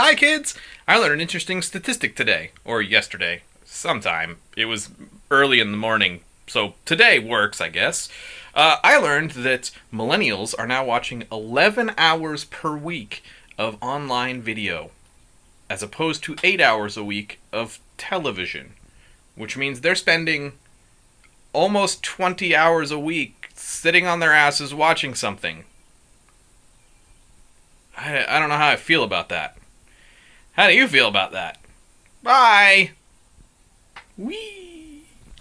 Hi, kids! I learned an interesting statistic today, or yesterday, sometime. It was early in the morning, so today works, I guess. Uh, I learned that millennials are now watching 11 hours per week of online video, as opposed to 8 hours a week of television, which means they're spending almost 20 hours a week sitting on their asses watching something. I, I don't know how I feel about that. How do you feel about that? Bye! Wee!